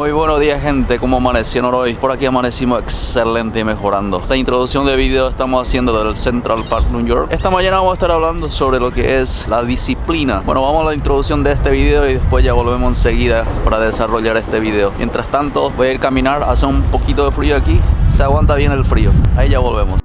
Muy buenos días gente, ¿cómo amanecieron hoy? Por aquí amanecimos excelente y mejorando. Esta introducción de video estamos haciendo del Central Park, New York. Esta mañana vamos a estar hablando sobre lo que es la disciplina. Bueno, vamos a la introducción de este video y después ya volvemos enseguida para desarrollar este video. Mientras tanto, voy a ir a caminar, hace un poquito de frío aquí. Se aguanta bien el frío, ahí ya volvemos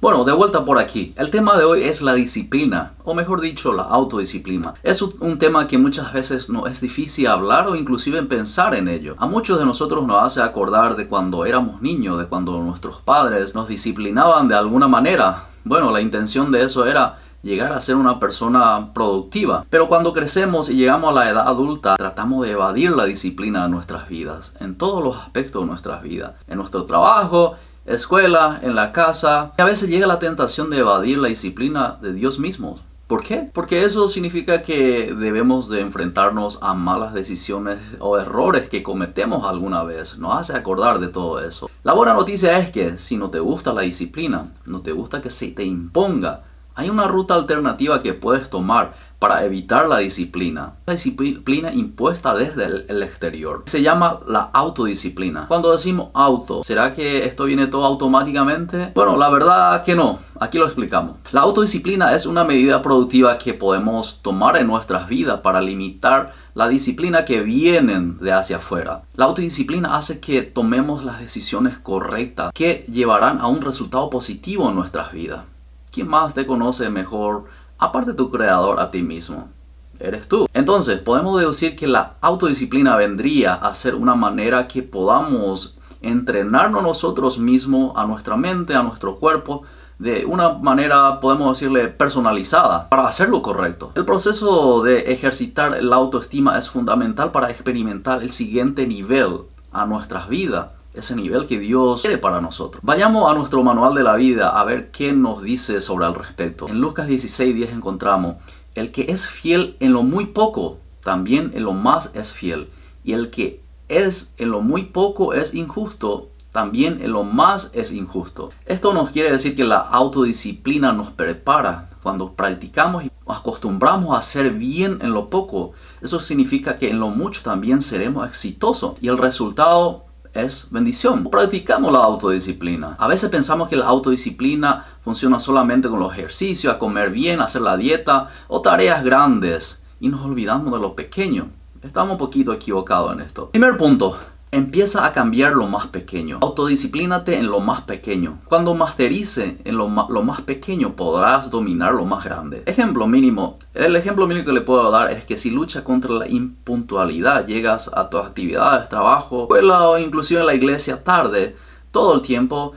Bueno, de vuelta por aquí. El tema de hoy es la disciplina, o mejor dicho, la autodisciplina. Es un tema que muchas veces no es difícil hablar o inclusive pensar en ello. A muchos de nosotros nos hace acordar de cuando éramos niños, de cuando nuestros padres nos disciplinaban de alguna manera. Bueno, la intención de eso era llegar a ser una persona productiva. Pero cuando crecemos y llegamos a la edad adulta, tratamos de evadir la disciplina de nuestras vidas, en todos los aspectos de nuestras vidas, en nuestro trabajo, escuela, en la casa. Y a veces llega la tentación de evadir la disciplina de Dios mismo. ¿Por qué? Porque eso significa que debemos de enfrentarnos a malas decisiones o errores que cometemos alguna vez. Nos hace acordar de todo eso. La buena noticia es que si no te gusta la disciplina, no te gusta que se te imponga, hay una ruta alternativa que puedes tomar para evitar la disciplina. La disciplina impuesta desde el, exterior. Se llama la autodisciplina. Cuando decimos auto, ¿será que esto viene todo automáticamente? Bueno, la verdad que no. Aquí lo explicamos. La autodisciplina es una medida productiva que podemos tomar en nuestras vidas para limitar la disciplina que vienen de hacia afuera. La autodisciplina hace que tomemos las decisiones correctas que llevarán a un resultado positivo en nuestras vidas. ¿Quién más te conoce mejor aparte tu creador a ti mismo. Eres tú. Entonces, podemos deducir que la autodisciplina vendría a ser una manera que podamos entrenarnos nosotros mismos, a nuestra mente, a nuestro cuerpo, de una manera, podemos decirle, personalizada para hacer lo correcto. El proceso de ejercitar la autoestima es fundamental para experimentar el siguiente nivel a nuestras vidas ese nivel que Dios quiere para nosotros. Vayamos a nuestro manual de la vida a ver qué nos dice sobre el respecto. En Lucas 16, encontramos, el que es fiel en lo muy poco, también en lo más es fiel. Y el que es en lo muy poco es injusto, también en lo más es injusto. Esto nos quiere decir que la autodisciplina nos prepara cuando practicamos y acostumbramos a hacer bien en lo poco. Eso significa que en lo mucho también seremos exitosos y el resultado es bendición. Practicamos la autodisciplina. A veces pensamos que la autodisciplina funciona solamente con los ejercicios, a comer bien, hacer la dieta o tareas grandes y nos olvidamos de lo pequeño. Estamos un poquito equivocados en esto. Primer punto, Empieza a cambiar lo más pequeño. Autodisciplínate en lo más pequeño. Cuando masterice en lo, más pequeño podrás dominar lo más grande. Ejemplo mínimo. El ejemplo mínimo que le puedo dar es que si luchas contra la impuntualidad, llegas a tus actividades, trabajo, escuela o inclusive en la iglesia tarde, todo el tiempo,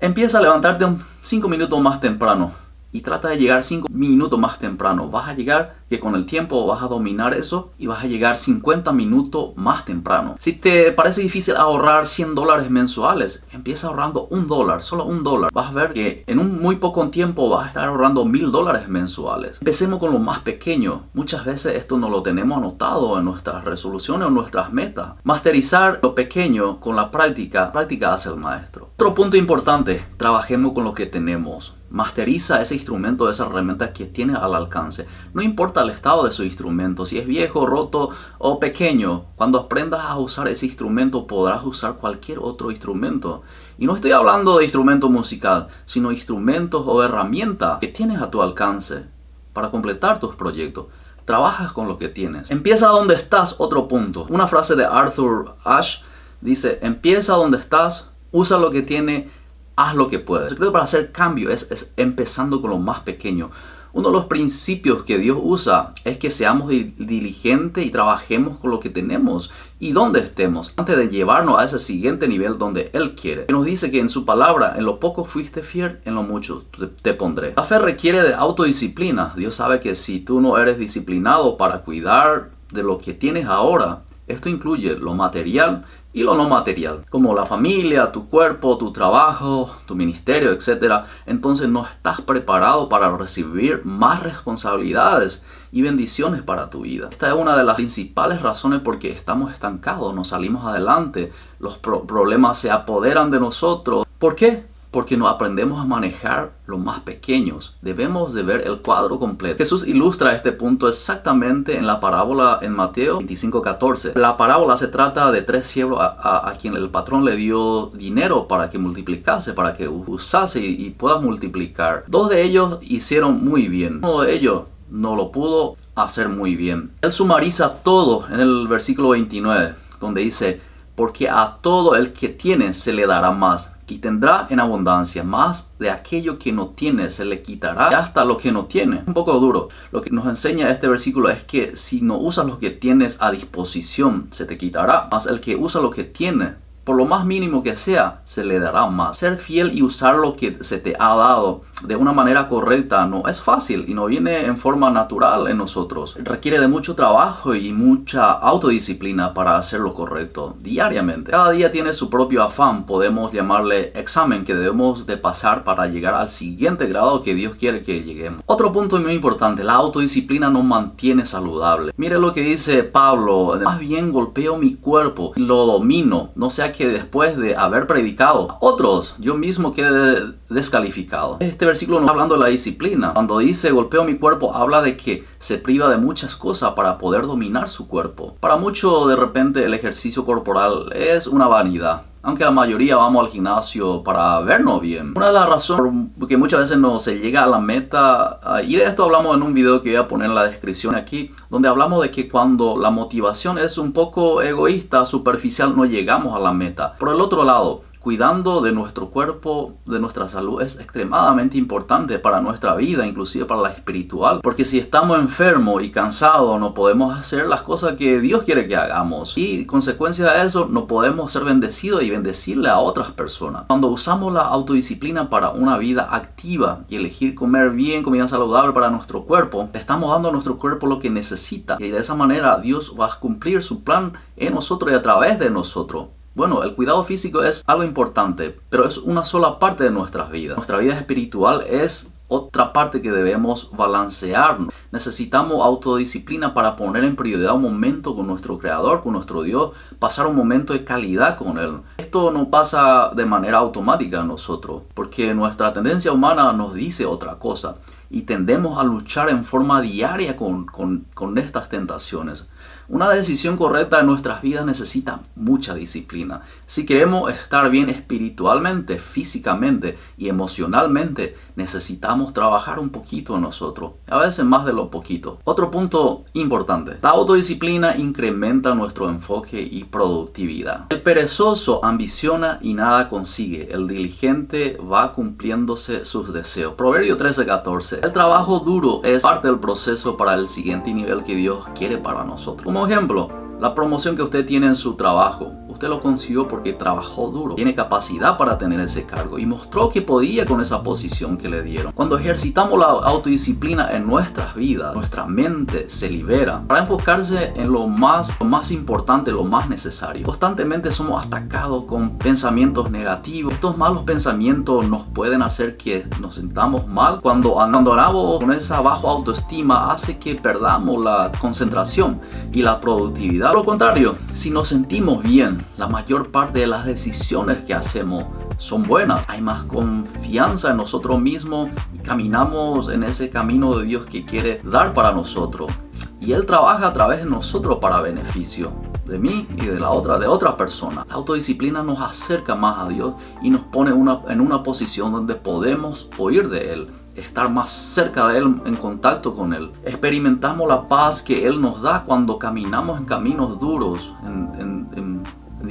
empieza a levantarte 5 minutos más temprano y trata de llegar 5 minutos más temprano. Vas a llegar que con el tiempo vas a dominar eso y vas a llegar 50 minutos más temprano. Si te parece difícil ahorrar 100 dólares mensuales, empieza ahorrando un dólar, solo un dólar. Vas a ver que en un muy poco tiempo vas a estar ahorrando mil dólares mensuales. Empecemos con lo más pequeño. Muchas veces esto no lo tenemos anotado en nuestras resoluciones o nuestras metas. Masterizar lo pequeño con la práctica, práctica hace el maestro. Otro punto importante, trabajemos con lo que tenemos. Masteriza ese instrumento, esa herramienta que tienes al alcance. No importa el estado de su instrumento, si es viejo, roto o pequeño. Cuando aprendas a usar ese instrumento podrás usar cualquier otro instrumento. Y no estoy hablando de instrumento musical, sino instrumentos o herramientas que tienes a tu alcance para completar tus proyectos. Trabajas con lo que tienes. Empieza donde estás, otro punto. Una frase de Arthur Ashe dice, empieza donde estás, usa lo que tiene haz lo que puedes. El secreto para hacer cambio es, empezando con lo más pequeño. Uno de los principios que Dios usa es que seamos diligentes y trabajemos con lo que tenemos y donde estemos antes de llevarnos a ese siguiente nivel donde Él quiere. Nos dice que en su palabra, en lo poco fuiste fiel, en lo mucho te, pondré. La fe requiere de autodisciplina. Dios sabe que si tú no eres disciplinado para cuidar de lo que tienes ahora, esto incluye lo material y lo no material, como la familia, tu cuerpo, tu trabajo, tu ministerio, etc. Entonces no estás preparado para recibir más responsabilidades y bendiciones para tu vida. Esta es una de las principales razones por qué estamos estancados, no salimos adelante, los problemas se apoderan de nosotros. ¿Por qué? Porque no aprendemos a manejar los más pequeños. Debemos de ver el cuadro completo. Jesús ilustra este punto exactamente en la parábola en Mateo 25:14. La parábola se trata de tres siervos a, quien el patrón le dio dinero para que multiplicase, para que usase y, y pueda multiplicar. Dos de ellos hicieron muy bien. Uno de ellos no lo pudo hacer muy bien. Él sumariza todo en el versículo 29, donde dice, porque a todo el que tiene se le dará más y tendrá en abundancia más de aquello que no tiene, se le quitará hasta lo que no tiene. Un poco duro. Lo que nos enseña este versículo es que si no usas lo que tienes a disposición, se te quitará. Más el que usa lo que tiene, por lo más mínimo que sea, se le dará más. Ser fiel y usar lo que se te ha dado de una manera correcta no es fácil y no viene en forma natural en nosotros. Requiere de mucho trabajo y mucha autodisciplina para hacer lo correcto diariamente. Cada día tiene su propio afán, podemos llamarle examen que debemos de pasar para llegar al siguiente grado que Dios quiere que lleguemos. Otro punto muy importante, la autodisciplina nos mantiene saludable. Mire lo que dice Pablo, más bien golpeo mi cuerpo, lo domino, no sea que después de haber predicado a otros, yo mismo quede descalificado. Este versículo no está hablando de la disciplina. Cuando dice golpeo mi cuerpo, habla de que se priva de muchas cosas para poder dominar su cuerpo. Para muchos de repente el ejercicio corporal es una vanidad aunque la mayoría vamos al gimnasio para vernos bien. Una de las razones por que muchas veces no se llega a la meta, ah, y de esto hablamos en un video que voy a poner en la descripción aquí, donde hablamos de que cuando la motivación es un poco egoísta, superficial, no llegamos a la meta. Por el otro lado, cuidando de nuestro cuerpo, de nuestra salud, es extremadamente importante para nuestra vida, inclusive para la espiritual. Porque si estamos enfermos y cansados, no podemos hacer las cosas que Dios quiere que hagamos. Y consecuencia de eso, no podemos ser bendecidos y bendecirle a otras personas. Cuando usamos la autodisciplina para una vida activa y elegir comer bien, comida saludable para nuestro cuerpo, estamos dando a nuestro cuerpo lo que necesita. Y de esa manera Dios va a cumplir su plan en nosotros y a través de nosotros. Bueno, el cuidado físico es algo importante, pero es una sola parte de nuestras vidas. Nuestra vida espiritual es otra parte que debemos balancear. Necesitamos autodisciplina para poner en prioridad un momento con nuestro Creador, con nuestro Dios, pasar un momento de calidad con Él. Esto no pasa de manera automática en nosotros, porque nuestra tendencia humana nos dice otra cosa y tendemos a luchar en forma diaria con, con estas tentaciones. Una decisión correcta en nuestras vidas necesita mucha disciplina. Si queremos estar bien espiritualmente, físicamente y emocionalmente, necesitamos trabajar un poquito en nosotros, a veces más de lo poquito. Otro punto importante, la autodisciplina incrementa nuestro enfoque y productividad. El perezoso ambiciona y nada consigue, el diligente va cumpliéndose sus deseos. Proverbio 13:14. El trabajo duro es parte del proceso para el siguiente nivel que Dios quiere para nosotros. Como ejemplo, la promoción que usted tiene en su trabajo Usted lo consiguió porque trabajó duro, tiene capacidad para tener ese cargo y mostró que podía con esa posición que le dieron. Cuando ejercitamos la autodisciplina en nuestras vidas, nuestra mente se libera para enfocarse en lo más, lo más importante, lo más necesario. Constantemente somos atacados con pensamientos negativos. Estos malos pensamientos nos pueden hacer que nos sintamos mal. Cuando andamos con esa baja autoestima hace que perdamos la concentración y la productividad. Por lo contrario, si nos sentimos bien, la mayor parte de las decisiones que hacemos son buenas. Hay más confianza en nosotros mismos y caminamos en ese camino de Dios que quiere dar para nosotros. Y Él trabaja a través de nosotros para beneficio de mí y de la otra, de otra persona. La autodisciplina nos acerca más a Dios y nos pone en una posición donde podemos oír de Él estar más cerca de Él, en contacto con Él. Experimentamos la paz que Él nos da cuando caminamos en caminos duros,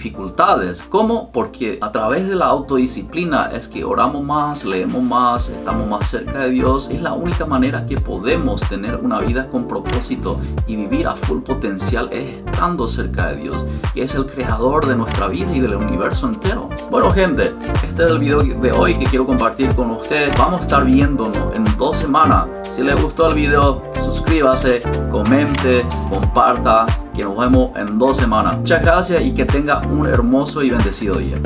dificultades. ¿Cómo? Porque a través de la autodisciplina es que oramos más, leemos más, estamos más cerca de Dios. Es la única manera que podemos tener una vida con propósito y vivir a full potencial es estando cerca de Dios, que es el creador de nuestra vida y del universo entero. Bueno gente, este es el video de hoy que quiero compartir con ustedes. Vamos a estar viéndonos en dos semanas. Si les gustó el video, suscríbase, comente, comparta, nos vemos en dos semanas. Muchas gracias y que tenga un hermoso y bendecido día.